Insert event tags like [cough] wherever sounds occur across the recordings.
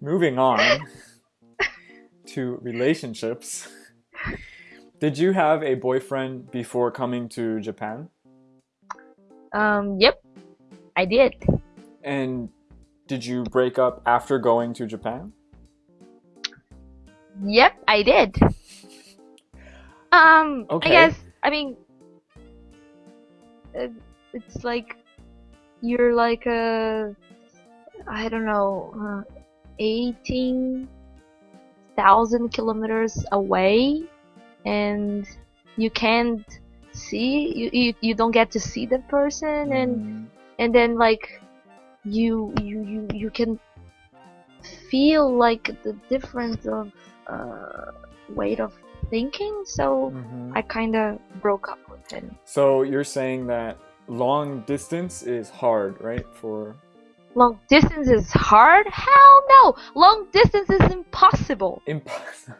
Moving on to relationships. Did you have a boyfriend before coming to Japan? Um, yep, I did. And did you break up after going to Japan? Yep, I did. Um, Okay. I guess, I mean, uh, it's like you're like a, I don't know, uh, 18,000 kilometers away and you can't see, you, you, you don't get to see the person and Mm, and then like you you you you can feel like the difference of uh, weight of thinking so mhm. i kind of broke up with him So you're saying that long distance is hard, right? For long distance is hard hell no long distance is impossible impossible.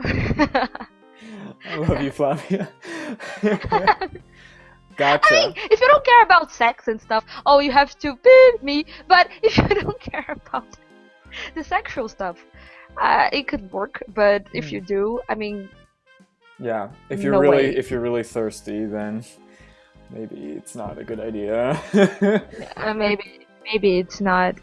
[laughs] I love you, Flavia. [laughs] gotcha. I mean, if you don't care about sex and stuff, oh, you have to beat me. But [laughs] if you don't care about the sexual stuff, uh, it could work. But if Hmm. you do, I mean, Yeah, if you're No really way. if you're really thirsty, then maybe it's not a good idea. [laughs] uh, maybe maybe it's not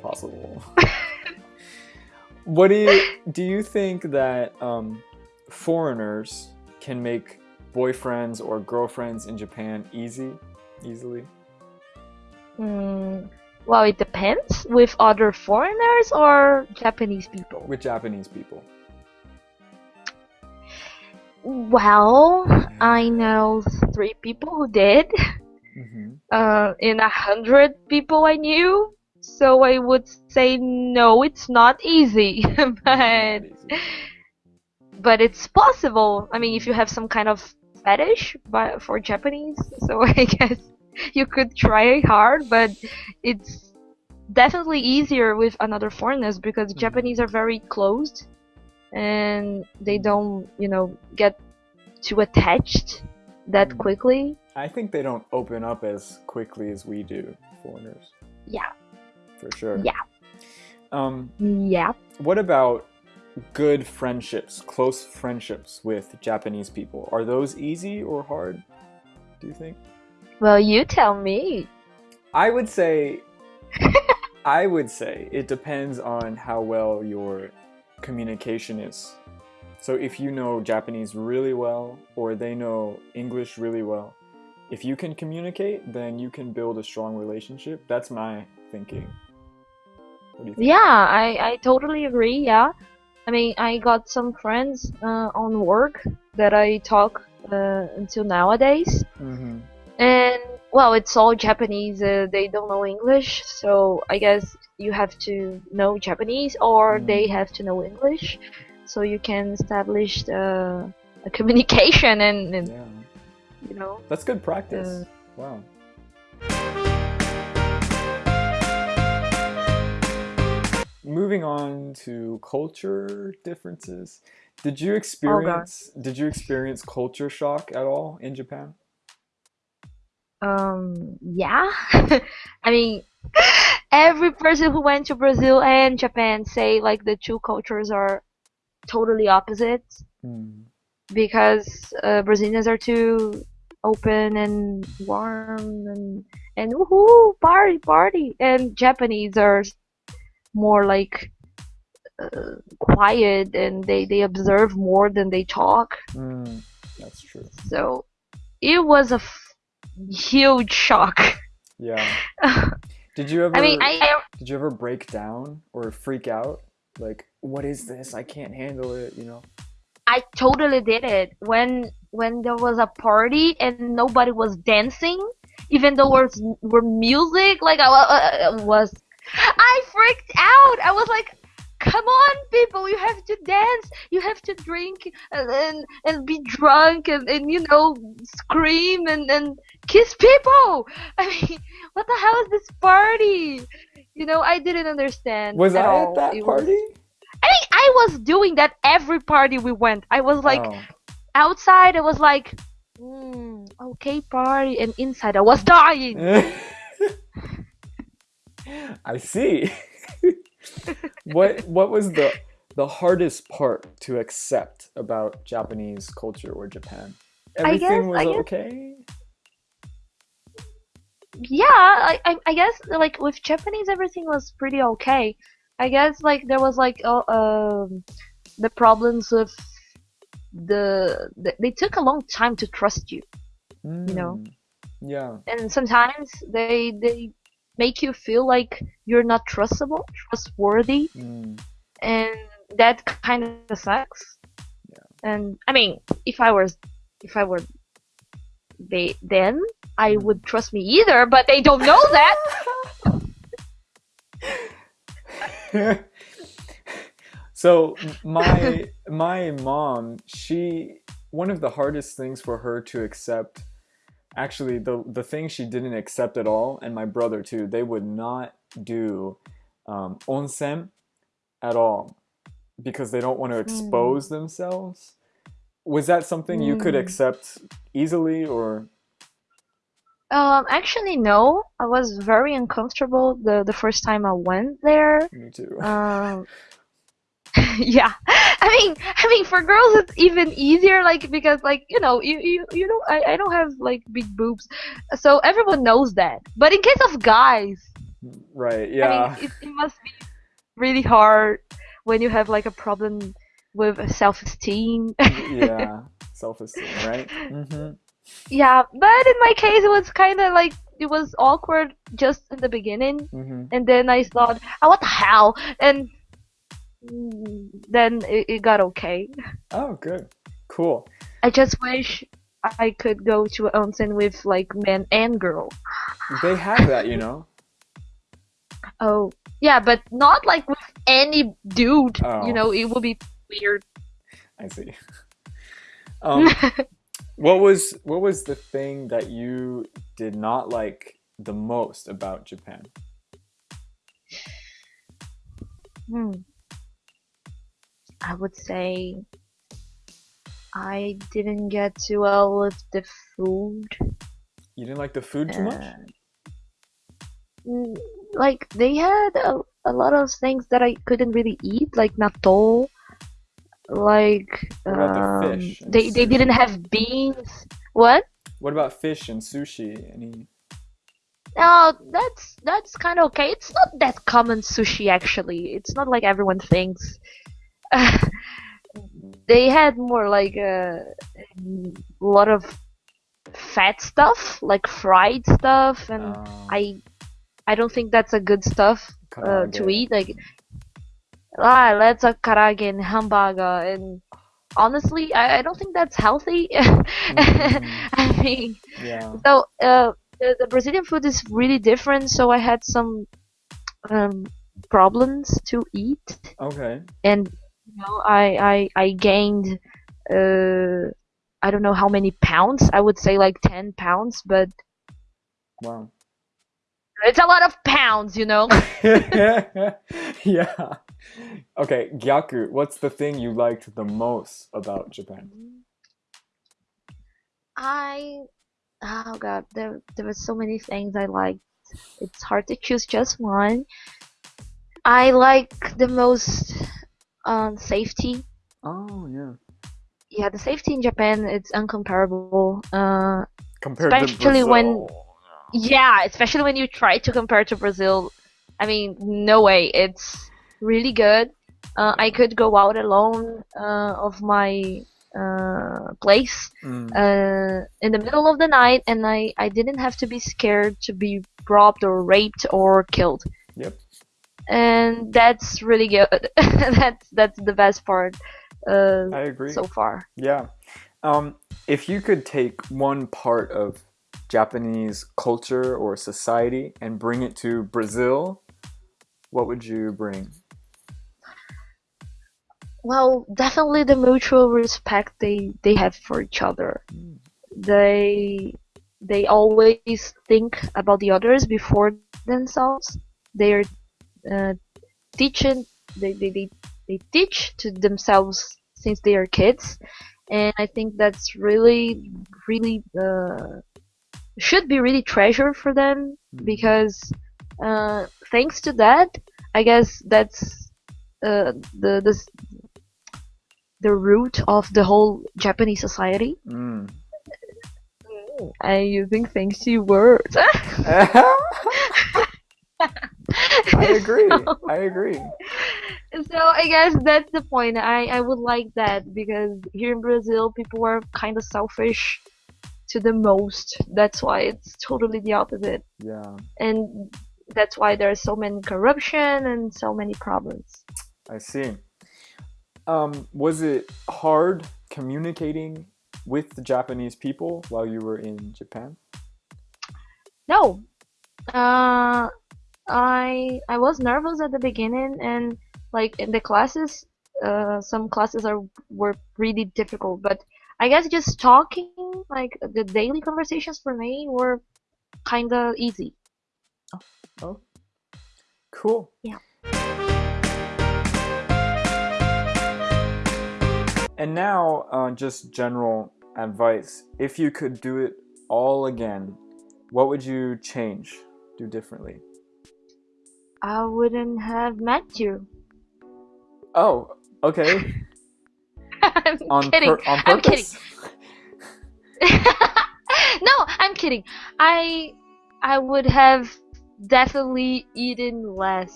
Possible. [laughs] what do you do? You think that um, foreigners can make boyfriends or girlfriends in Japan easy, easily? Mm, well, it depends with other foreigners or Japanese people. with Japanese people? Well, I know three people who did. hmm [laughs] Uh, in a hundred people I knew. So I would say no, it's not easy, [laughs] but but it's possible. I mean, if you have some kind of fetish but for Japanese, so [laughs] I guess you could try hard, but it's definitely easier with another foreigners because Mhm. Japanese are very closed and they don't, you know, get too attached that Mhm. quickly. I think they don't open up as quickly as we do, foreigners, Yeah. for sure. Yeah. Um, Yeah. what about good friendships, close friendships with Japanese people? Are those easy or hard? Do you think? Well, you tell me. I would say [laughs] I would say it depends on how well your communication is. So if you know Japanese really well or they know English really well, if you can communicate, then you can build a strong relationship. That's my thinking. What do you think? Yeah, I, I totally agree. Yeah. I mean, I got some friends uh, on work that I talk uh, until nowadays. Mm-hmm. And, well, it's all Japanese. Uh, they don't know English. So I guess you have to know Japanese or Mm. they have to know English. So you can establish uh, a communication and, and Yeah, you know. that's good practice. Uh, wow. Moving on to culture differences. Did you experience did you experience culture shock at all in Japan? Um, yeah. [laughs] I mean, [laughs] every person who went to Brazil and Japan say like the two cultures are totally opposite Hmm. because uh, Brazilians are too open and warm and and woohoo party party and Japanese are more like uh, quiet and they they observe more than they talk. Mm, that's true. So it was a f- huge shock. Yeah. [laughs] Did you ever I mean, I, I did you ever break down or freak out? Like, what is this? I can't handle it, you know? I totally did it when when there was a party and nobody was dancing, even though was were music. Like I wa- uh, was, I freaked out. I was like, "Come on, people! You have to dance. You have to drink and and, and be drunk and, and you know scream and and kiss people. [laughs] I mean, what the hell is this party? You know, I didn't understand. Was at I all. at that It was- party? I mean, I was doing that every party we went. I was like Oh. outside. I was like, mm, okay, party, and inside I was dying. [laughs] I see. what what was the the hardest part to accept about Japanese culture or Japan? I guess- Everything was okay. yeah, I, I I guess like with Japanese everything was pretty okay. I guess like there was like uh, um the problems with the, the they took a long time to trust you, You know. Mm, Yeah. and sometimes they they make you feel like you're not trustable, trustworthy, Mm, and that kind of sucks. Yeah. And I mean, if I was if I were they then I Mm. would trust me either, but they don't know that. [laughs] so my [laughs] my mom, she one of the hardest things for her to accept actually the the thing she didn't accept at all and my brother too, they would not do um, onsen at all because they don't want to expose themselves. Was that something you could Mm. accept easily or Um, actually, no. I was very uncomfortable the the first time I went there. me too? Um, [laughs] yeah. I mean, I mean, for girls it's even easier, like because like you know, you you you know, I I don't have like big boobs, so everyone knows that. But in case of guys, right, I yeah. mean, it, it must be really hard when you have like a problem with self-esteem. [laughs] yeah. Self-esteem, right? Mhm. yeah, but in my case, it was kind of like it was awkward just in the beginning. Mhm. and then I thought, oh, what the hell? And then it, it got okay. Oh, good. Cool. I just wish I could go to an onsen with like men and girl. They have that, you know. [laughs] Oh, yeah, but not like with any dude. Oh. You know, it would be weird. I see. [laughs] Um, what was what was the thing that you did not like the most about Japan? Hmm. I would say I didn't get too well with the food. You didn't like the food too much? Uh, like they had a, a lot of things that I couldn't really eat, like natto. Like the um, fish they they didn't have beans. What? What about fish and sushi? Any? No, that's that's kind of okay. It's not that common sushi actually. It's not like everyone thinks. [laughs] they had more like a, a lot of fat stuff, like fried stuff, and um, I I don't think that's a good stuff uh, to eat. Like, ah, let's a karaage and hamburger, and honestly, I, I don't think that's healthy. [laughs] Mm, I mean, yeah. so uh, the, the Brazilian food is really different. So I had some um, problems to eat, Okay. and you know, I I I gained uh, I don't know how many pounds. I would say like ten pounds, but Wow. it's a lot of pounds, you know. [laughs] yeah. Okay, Gyaku, what's the thing you liked the most about Japan? I oh god, there there were so many things I liked. It's hard to choose just one. I like the most um, safety. Oh yeah. Yeah, the safety in Japan it's uncomparable. Uh, Compared Especially to when- yeah, especially when you try to compare to Brazil. I mean, no way. It's really good. Uh, I could go out alone uh, of my uh, place Mm, uh, in the middle of the night, and I, I didn't have to be scared to be robbed or raped or killed. Yep. And that's really good. [laughs] that's that's the best part uh, I agree. so far. Yeah. Um, if you could take one part of Japanese culture or society and bring it to Brazil, what would you bring? Well, definitely the mutual respect they they have for each other. Mm. They they always think about the others before themselves. They're uh, teaching they, they, they, they teach to themselves since they are kids and I think that's really really uh, should be really treasured for them Mm. because uh, thanks to that I guess that's uh, the the the root of the whole Japanese society. Mm. I'm using fancy words. [laughs] [laughs] I agree. [laughs] I agree. So I guess that's the point. I, I would like that because here in Brazil people are kind of selfish to the most. That's why it's totally the opposite. Yeah, And that's why there's so many corruption and so many problems. I see. Um, was it hard communicating with the Japanese people while you were in Japan? No. Uh I I was nervous at the beginning and like in the classes uh some classes are were really difficult but I guess just talking like the daily conversations for me were kind of easy. Oh, cool. Yeah. And now, uh, just general advice. If you could do it all again, what would you change, do differently? I wouldn't have met you. Oh, okay. [laughs] I'm On, kidding. I'm kidding. [laughs] no, I'm kidding. I I would have definitely eaten less.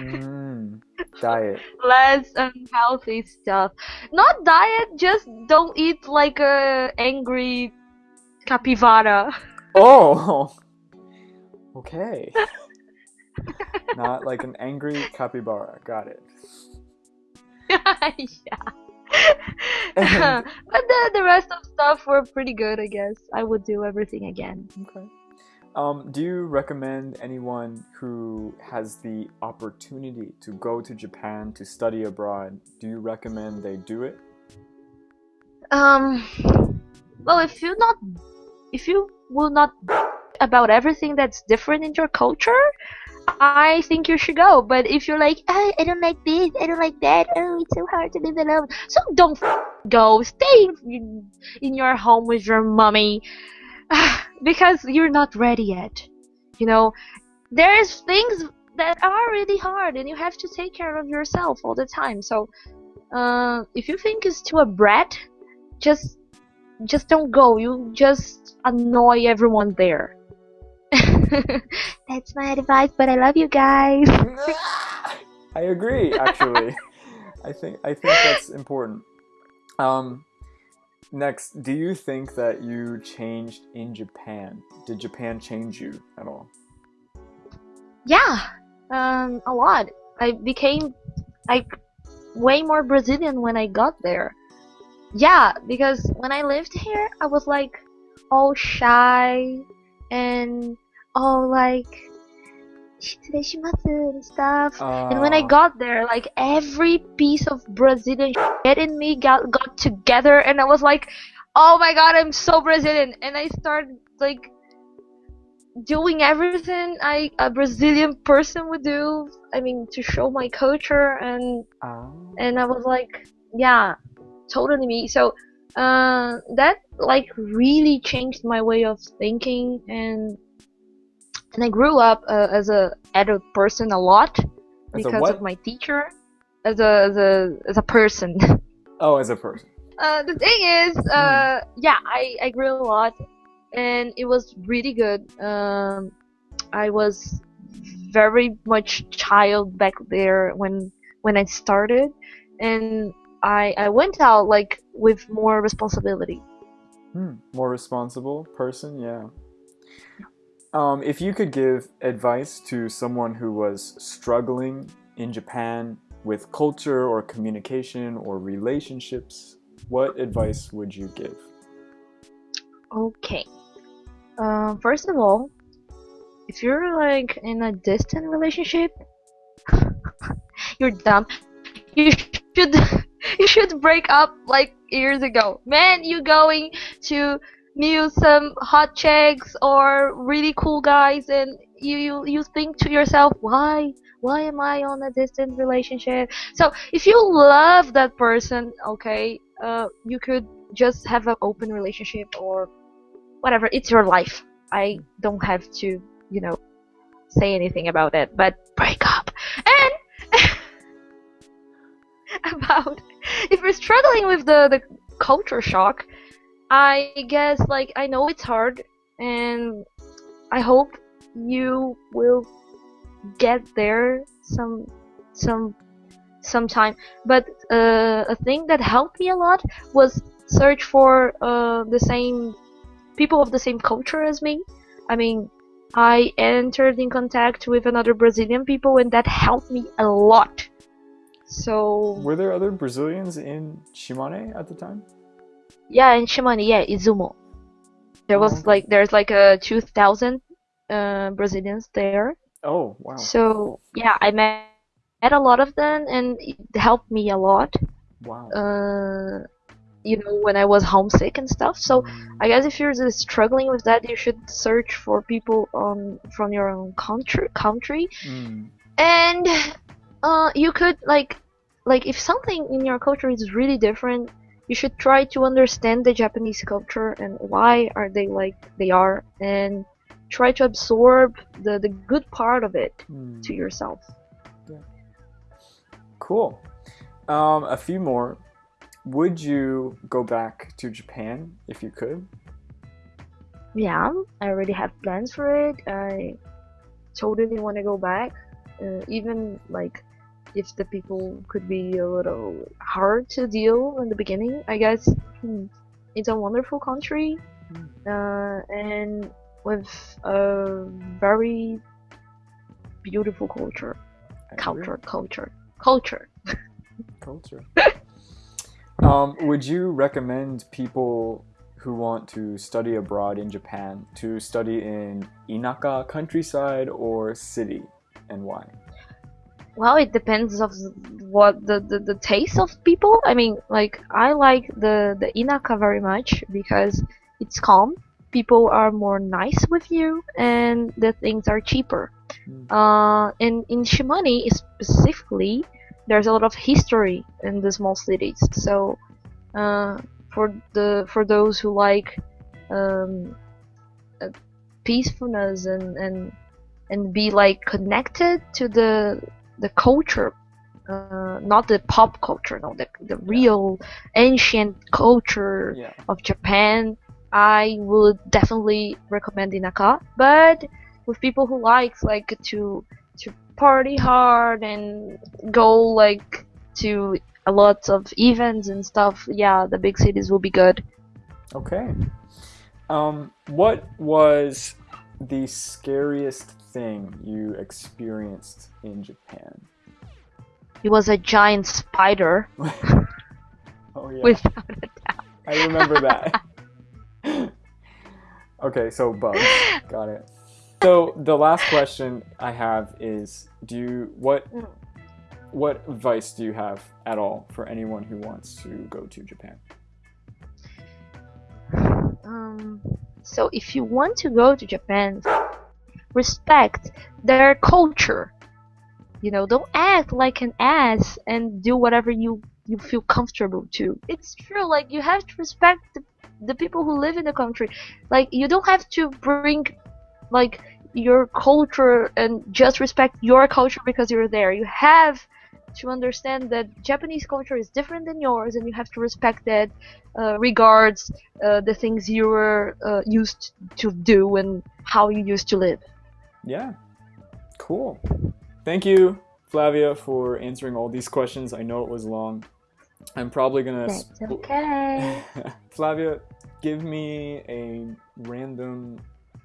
Mm, diet. [laughs] less unhealthy stuff. Not diet, just don't eat like a angry capybara. Oh! Okay. Not like an angry capybara. Got it. [laughs] yeah. [laughs] but the the rest of stuff were pretty good, I guess. I would do everything again. Okay. Um, do you recommend anyone who has the opportunity to go to Japan to study abroad? Do you recommend they do it? Um, well, if you not, if you will not about everything that's different in your culture, I think you should go. But if you're like, oh, I don't like this, I don't like that, oh, it's so hard to live alone, so don't go. Stay in, your home with your mommy, [sighs] because you're not ready yet. You know, there's things that are really hard, and you have to take care of yourself all the time. So, uh, if you think it's too a brat, just just don't go. You just annoy everyone there. [laughs] That's my advice, but I love you guys. [laughs] I agree, actually. I think I think that's important. Um, next, do you think that you changed in Japan? Did Japan change you at all? Yeah, um, a lot. I became like way more Brazilian when I got there. Yeah, because when I lived here, I was like all shy and all like Shimashimasu and stuff. Uh, and when I ah. got there, like every piece of Brazilian shit in me got got together, and I was like, "Oh my god, I'm so Brazilian!" And I started like doing everything I a Brazilian person would do. I mean, to show my culture, and uh, and I was like, "Yeah, totally me." So uh, that like really changed my way of thinking and and I grew up uh, as a adult person a lot As because what? of my teacher as a as a as a person. [laughs] oh, as a person. uh, the thing is, uh, yeah, I I grew a lot, and it was really good. Um, I was very much child back there when when I started, and I I went out like with more responsibility. Hmm, more responsible person, yeah. Um, if you could give advice to someone who was struggling in Japan with culture or communication or relationships, what advice would you give? Okay. Uh, first of all, if you're like in a distant relationship, [laughs] you're dumb. You should [laughs] you should break up like years ago. Man, you going to knew some hot chicks or really cool guys, and you you, you think to yourself, why why am I on a distant relationship? So if you love that person, okay, uh, you could just have an open relationship or whatever. It's your life. I don't have to, you know, say anything about it. But break up and [laughs] about if you're struggling with the the culture shock, I guess like I know it's hard and I hope you will get there some some sometime. But uh, a thing that helped me a lot was search for uh, the same people of the same culture as me. I mean i entered in contact with another brazilian people and that helped me a lot. So Were there other Brazilians in Shimane at the time? Yeah in shimane yeah izumo there was Oh, like there's like a 2000 uh, brazilians there Oh, wow. So yeah, I met, met a lot of them, and it helped me a lot. Wow. Uh, you know, when I was homesick and stuff. So Mm, I guess if you're struggling with that, you should search for people on from your own country. Country, mm, and uh, you could like, like if something in your culture is really different, you should try to understand the Japanese culture and why are they like they are, and try to absorb the the good part of it mm. to yourself. Yeah. Cool. Um, a few more. Would you go back to Japan if you could? Yeah, I already have plans for it. I totally want to go back, uh, even like if the people could be a little hard to deal in the beginning. I guess hmm, it's a wonderful country, uh, and with a very beautiful culture, culture, culture, culture. Culture. [laughs] um, would you recommend people who want to study abroad in Japan to study in Inaka, countryside, or city, and why? Well, it depends of what the, the, the taste of people. I mean, like I like the the Inaka very much because it's calm. People are more nice with you, and the things are cheaper. Mm. Uh, and in Shimane specifically, there's a lot of history in the small cities. So, uh, for the for those who like um, uh, peacefulness and and and be like connected to the the culture, uh, not the pop culture, no, the the real ancient culture Yeah. of Japan, I would definitely recommend Inaka. But with people who likes like to to party hard and go like to a lot of events and stuff, yeah, the big cities will be good. Okay. Um, what was the scariest thing you experienced in Japan? It was a giant spider [laughs] Oh yeah, without a doubt. I remember that. [laughs] [laughs] okay, so bugs. Got it. So the last question I have is do you what what advice do you have at all for anyone who wants to go to Japan? Um, so if you want to go to Japan, respect their culture. You know, don't act like an ass and do whatever you you feel comfortable to. It's true, like you have to respect the, the people who live in the country. Like you don't have to bring like your culture and just respect your culture because you're there. You have to understand that Japanese culture is different than yours, and you have to respect that. Uh, regards uh, the things you were uh, used to do and how you used to live. Yeah. Cool. Thank you, Flavia, for answering all these questions. I know it was long. I'm probably gonna. That's okay. [laughs] Flavia, give me a random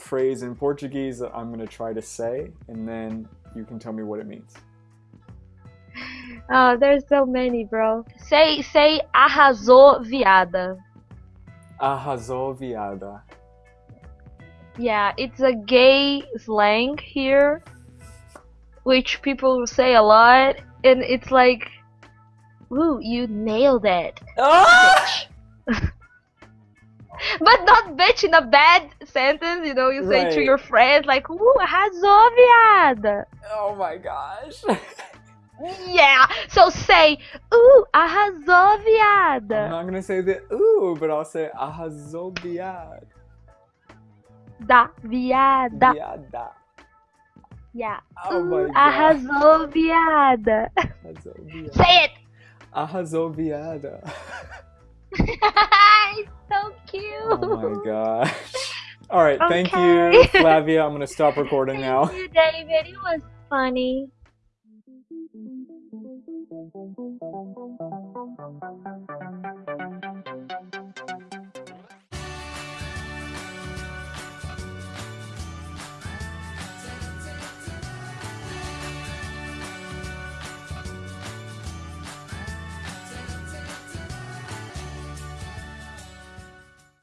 phrase in Portuguese that I'm gonna try to say, and then you can tell me what it means. Oh, there's so many, bro. Say, say, arrasou, viada. Arrasou, viada. Yeah, it's a gay slang here, which people say a lot, and it's like, "Ooh, you nailed it." Ah! [laughs] but not bitch in a bad sentence, you know, you say to your friends like, ooh, arrasou, viada. Oh my gosh. [laughs] Yeah. So say, ooh, arrasou, I'm not gonna say the ooh, but I'll say arrasou viado. Da, viada. Viada. Yeah. Oh my Ooh, god. arrasou, viada. Arrasou viado. Say it. Arrasou viada. [laughs] it's so cute. Oh my gosh. All right, thank you, [laughs] Flavia. I'm gonna stop recording now. Thank you, David. It was funny.